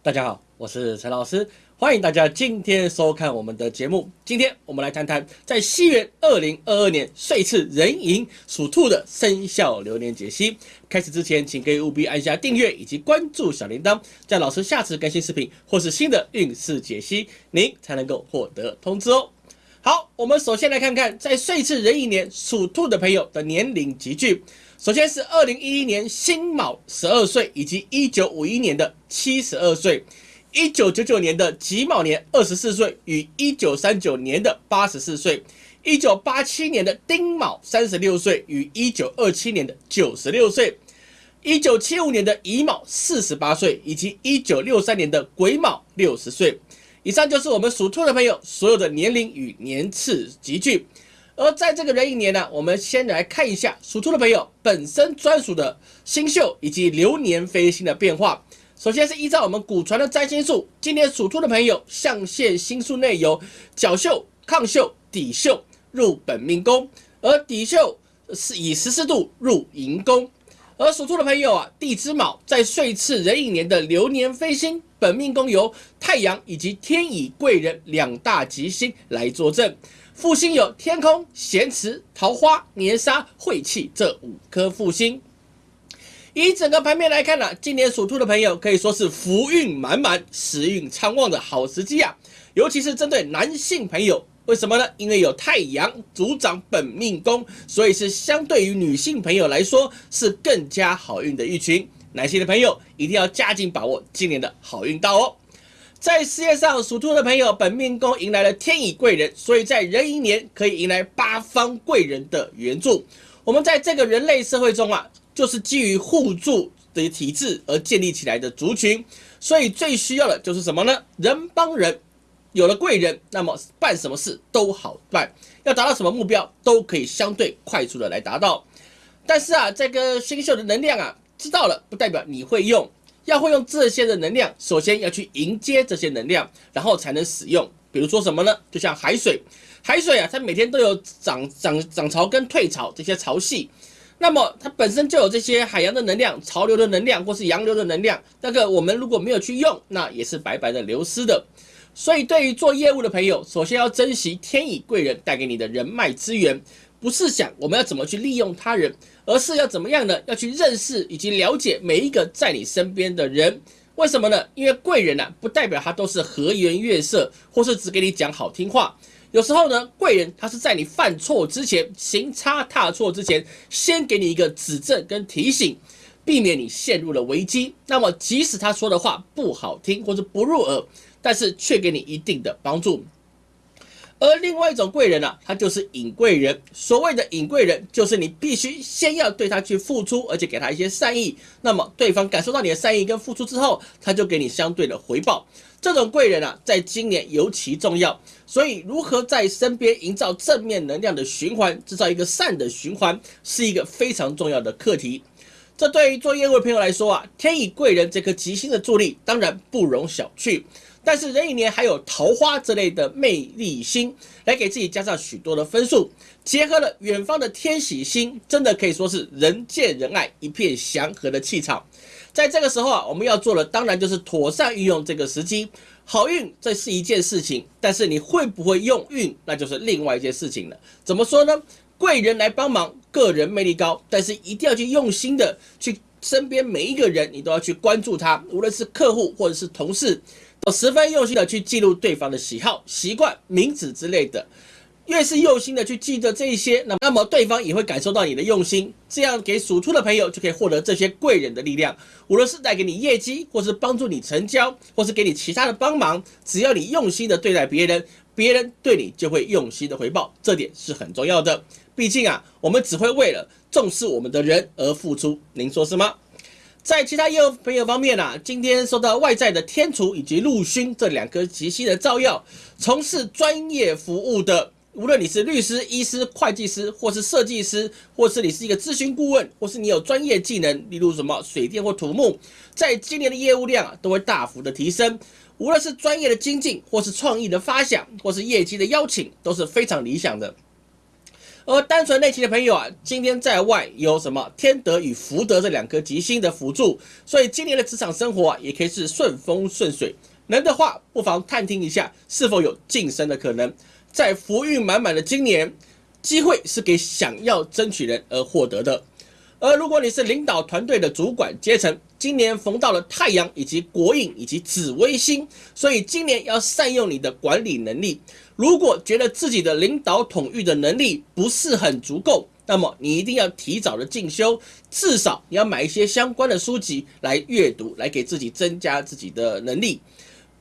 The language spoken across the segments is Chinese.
大家好，我是陈老师，欢迎大家今天收看我们的节目。今天我们来谈谈在西元二零二二年岁次壬寅属兔的生肖流年解析。开始之前，请各位务必按下订阅以及关注小铃铛，在老师下次更新视频或是新的运势解析，您才能够获得通知哦。好，我们首先来看看在岁次壬寅年属兔的朋友的年龄集聚。首先是二零一一年辛卯十二岁，以及一九五一年的七十二岁，一九九九年的己卯年二十四岁，与一九三九年的八十四岁，一九八七年的丁卯三十六岁，与一九二七年的九十六岁，一九七五年的乙卯四十八岁，以及一九六三年的癸卯六十岁。以上就是我们属兔的朋友所有的年龄与年次集聚。而在这个壬寅年呢，我们先来看一下属兔的朋友本身专属的星宿以及流年飞星的变化。首先是依照我们古传的占星术，今年属兔的朋友象限星宿内有角宿、亢宿、底宿入本命宫，而底宿是以十四度入寅宫。而属兔的朋友啊，地支卯在岁次壬寅年的流年飞星本命宫由太阳以及天乙贵人两大吉星来作证。复星有天空、咸池、桃花、年杀、晦气这五颗复星。以整个盘面来看呢，今年属兔的朋友可以说是福运满满、时运昌旺的好时机啊！尤其是针对男性朋友，为什么呢？因为有太阳主掌本命宫，所以是相对于女性朋友来说是更加好运的一群。男性的朋友一定要加紧把握今年的好运到哦。在事业上，属兔的朋友本命宫迎来了天乙贵人，所以在壬寅年可以迎来八方贵人的援助。我们在这个人类社会中啊，就是基于互助的体制而建立起来的族群，所以最需要的就是什么呢？人帮人，有了贵人，那么办什么事都好办，要达到什么目标都可以相对快速的来达到。但是啊，这个星宿的能量啊，知道了不代表你会用。要会用这些的能量，首先要去迎接这些能量，然后才能使用。比如说什么呢？就像海水，海水啊，它每天都有涨涨涨潮跟退潮这些潮汐，那么它本身就有这些海洋的能量、潮流的能量或是洋流的能量。那个我们如果没有去用，那也是白白的流失的。所以对于做业务的朋友，首先要珍惜天乙贵人带给你的人脉资源。不是想我们要怎么去利用他人，而是要怎么样呢？要去认识以及了解每一个在你身边的人。为什么呢？因为贵人呢，不代表他都是和颜悦色，或是只给你讲好听话。有时候呢，贵人他是在你犯错之前、行差踏错之前，先给你一个指正跟提醒，避免你陷入了危机。那么，即使他说的话不好听或者不入耳，但是却给你一定的帮助。而另外一种贵人呢，他就是隐贵人。所谓的隐贵人，就是你必须先要对他去付出，而且给他一些善意。那么对方感受到你的善意跟付出之后，他就给你相对的回报。这种贵人啊，在今年尤其重要。所以，如何在身边营造正面能量的循环，制造一个善的循环，是一个非常重要的课题。这对于做业务的朋友来说啊，天乙贵人这颗吉星的助力，当然不容小觑。但是壬寅年还有桃花之类的魅力星来给自己加上许多的分数，结合了远方的天喜星，真的可以说是人见人爱，一片祥和的气场。在这个时候啊，我们要做的当然就是妥善运用这个时机。好运这是一件事情，但是你会不会用运，那就是另外一件事情了。怎么说呢？贵人来帮忙，个人魅力高，但是一定要去用心的去身边每一个人，你都要去关注他，无论是客户或者是同事。都十分用心的去记录对方的喜好、习惯、名字之类的，越是用心的去记得这一些，那那么对方也会感受到你的用心，这样给属兔的朋友就可以获得这些贵人的力量，无论是带给你业绩，或是帮助你成交，或是给你其他的帮忙，只要你用心的对待别人，别人对你就会用心的回报，这点是很重要的。毕竟啊，我们只会为了重视我们的人而付出，您说是吗？在其他业务朋友方面啊，今天受到外在的天厨以及陆勋这两颗吉星的照耀，从事专业服务的，无论你是律师、医师、会计师，或是设计师，或是你是一个咨询顾问，或是你有专业技能，例如什么水电或土木，在今年的业务量啊都会大幅的提升。无论是专业的精进，或是创意的发想，或是业绩的邀请，都是非常理想的。而单纯内勤的朋友啊，今天在外有什么天德与福德这两颗吉星的辅助，所以今年的职场生活啊，也可以是顺风顺水。能的话，不妨探听一下是否有晋升的可能。在福运满满的今年，机会是给想要争取人而获得的。而如果你是领导团队的主管阶层，今年逢到了太阳以及国印以及紫微星，所以今年要善用你的管理能力。如果觉得自己的领导统御的能力不是很足够，那么你一定要提早的进修，至少你要买一些相关的书籍来阅读，来给自己增加自己的能力。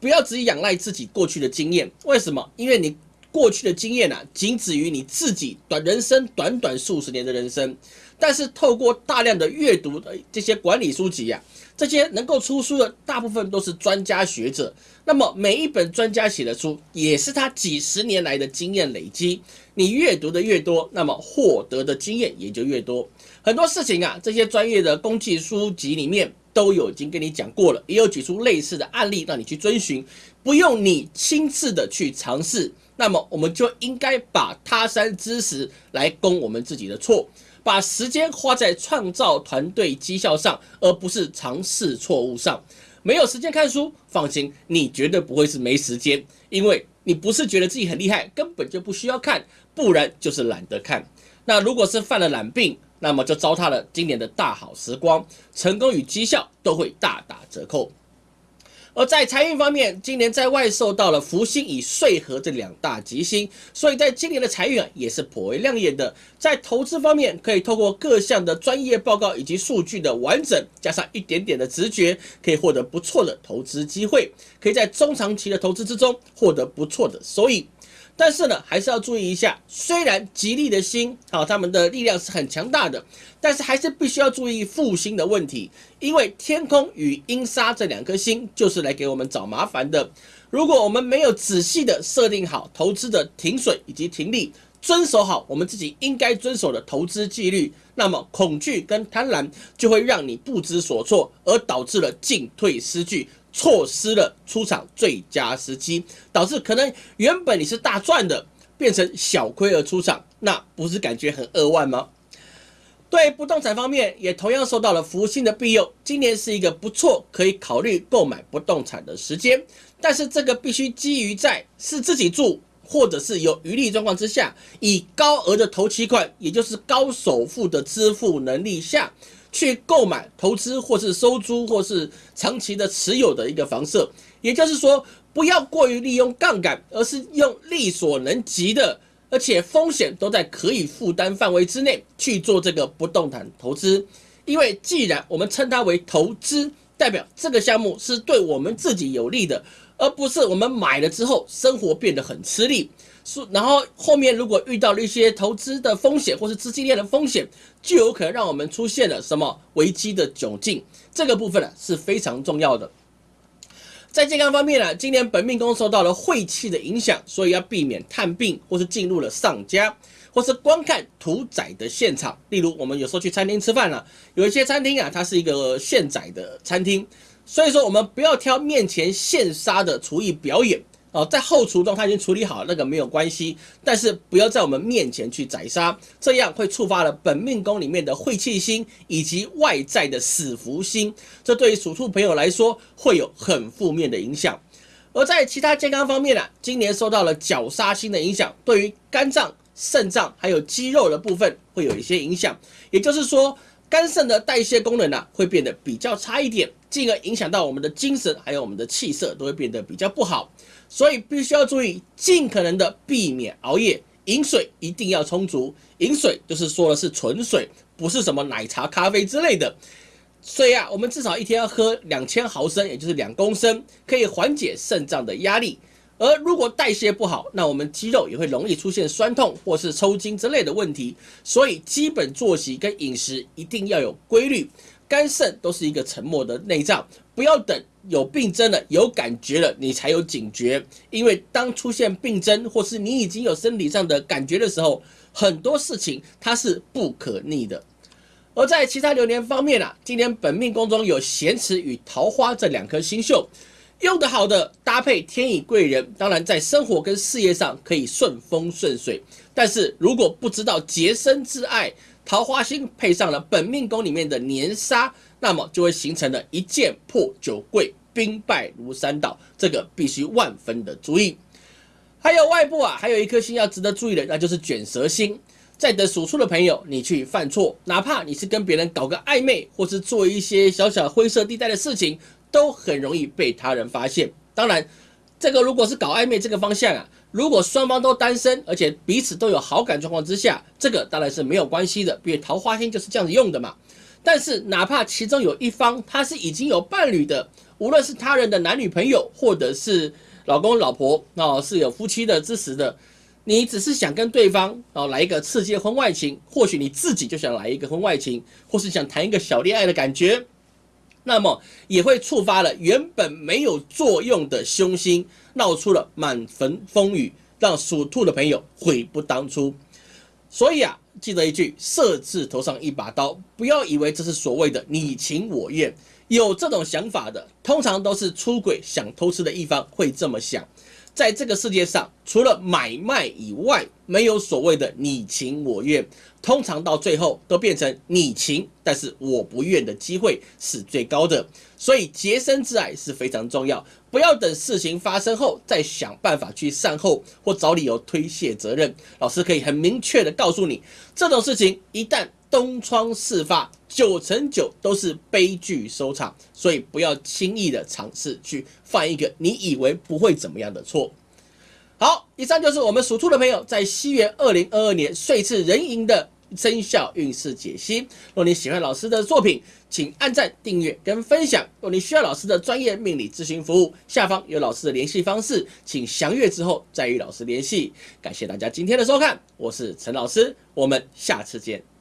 不要只仰赖自己过去的经验，为什么？因为你。过去的经验啊，仅止于你自己短人生短短数十年的人生，但是透过大量的阅读的这些管理书籍呀，这些能够出书的大部分都是专家学者。那么每一本专家写的书，也是他几十年来的经验累积。你阅读的越多，那么获得的经验也就越多。很多事情啊，这些专业的工具书籍里面都有已经跟你讲过了，也有举出类似的案例让你去遵循，不用你亲自的去尝试。那么我们就应该把他山之石来攻我们自己的错，把时间花在创造团队绩效上，而不是尝试错误上。没有时间看书，放心，你绝对不会是没时间，因为你不是觉得自己很厉害，根本就不需要看，不然就是懒得看。那如果是犯了懒病，那么就糟蹋了今年的大好时光，成功与绩效都会大打折扣。而在财运方面，今年在外受到了福星与岁合这两大吉星，所以在今年的财运啊也是颇为亮眼的。在投资方面，可以透过各项的专业报告以及数据的完整，加上一点点的直觉，可以获得不错的投资机会，可以在中长期的投资之中获得不错的收益。但是呢，还是要注意一下，虽然吉利的星啊，他们的力量是很强大的，但是还是必须要注意复星的问题，因为天空与阴杀这两颗星就是来给我们找麻烦的。如果我们没有仔细的设定好投资的停损以及停利，遵守好我们自己应该遵守的投资纪律，那么恐惧跟贪婪就会让你不知所措，而导致了进退失据。错失了出场最佳时机，导致可能原本你是大赚的，变成小亏而出场，那不是感觉很扼腕吗？对不动产方面，也同样受到了福星的庇佑，今年是一个不错可以考虑购买不动产的时间，但是这个必须基于在是自己住，或者是有余力状况之下，以高额的头期款，也就是高首付的支付能力下。去购买、投资或是收租或是长期的持有的一个房舍，也就是说，不要过于利用杠杆，而是用力所能及的，而且风险都在可以负担范围之内去做这个不动产投资。因为既然我们称它为投资，代表这个项目是对我们自己有利的，而不是我们买了之后生活变得很吃力。是，然后后面如果遇到了一些投资的风险或是资金链的风险，就有可能让我们出现了什么危机的窘境。这个部分呢是非常重要的。在健康方面呢，今年本命宫受到了晦气的影响，所以要避免探病或是进入了丧家，或是观看屠宰的现场。例如我们有时候去餐厅吃饭了，有一些餐厅啊，它是一个现宰的餐厅，所以说我们不要挑面前现杀的厨艺表演。哦，在后厨中他已经处理好，那个没有关系，但是不要在我们面前去宰杀，这样会触发了本命宫里面的晦气星以及外在的死符星，这对于属兔朋友来说会有很负面的影响。而在其他健康方面呢，今年受到了绞杀星的影响，对于肝脏、肾脏还有肌肉的部分会有一些影响，也就是说。肝肾的代谢功能呢，会变得比较差一点，进而影响到我们的精神，还有我们的气色都会变得比较不好。所以必须要注意，尽可能的避免熬夜，饮水一定要充足。饮水就是说的是纯水，不是什么奶茶、咖啡之类的。所以啊，我们至少一天要喝两千毫升，也就是两公升，可以缓解肾脏的压力。而如果代谢不好，那我们肌肉也会容易出现酸痛或是抽筋之类的问题。所以基本作息跟饮食一定要有规律。肝肾都是一个沉默的内脏，不要等有病症了、有感觉了，你才有警觉。因为当出现病症或是你已经有身体上的感觉的时候，很多事情它是不可逆的。而在其他流年方面啊，今年本命宫中有咸池与桃花这两颗星宿。用得好的搭配天乙贵人，当然在生活跟事业上可以顺风顺水。但是如果不知道洁身自爱，桃花星配上了本命宫里面的年杀，那么就会形成了一件破九贵，兵败如山倒。这个必须万分的注意。还有外部啊，还有一颗星要值得注意的，那就是卷舌星。在等属兔的朋友，你去犯错，哪怕你是跟别人搞个暧昧，或是做一些小小灰色地带的事情。都很容易被他人发现。当然，这个如果是搞暧昧这个方向啊，如果双方都单身，而且彼此都有好感状况之下，这个当然是没有关系的，因为桃花星就是这样子用的嘛。但是，哪怕其中有一方他是已经有伴侣的，无论是他人的男女朋友，或者是老公老婆，哦，是有夫妻的支持的，你只是想跟对方哦来一个刺激婚外情，或许你自己就想来一个婚外情，或是想谈一个小恋爱的感觉。那么也会触发了原本没有作用的凶星，闹出了满坟风雨，让属兔的朋友悔不当初。所以啊，记得一句：色字头上一把刀，不要以为这是所谓的你情我愿。有这种想法的，通常都是出轨想偷吃的一方会这么想。在这个世界上，除了买卖以外，没有所谓的你情我愿。通常到最后都变成你情，但是我不愿的机会是最高的，所以洁身自爱是非常重要。不要等事情发生后再想办法去善后或找理由推卸责任。老师可以很明确的告诉你，这种事情一旦东窗事发，九成九都是悲剧收场。所以不要轻易的尝试去犯一个你以为不会怎么样的错。好，以上就是我们属兔的朋友在西元二零二二年岁次壬寅的。生肖运势解析。若你喜欢老师的作品，请按赞、订阅跟分享。若你需要老师的专业命理咨询服务，下方有老师的联系方式，请详阅之后再与老师联系。感谢大家今天的收看，我是陈老师，我们下次见。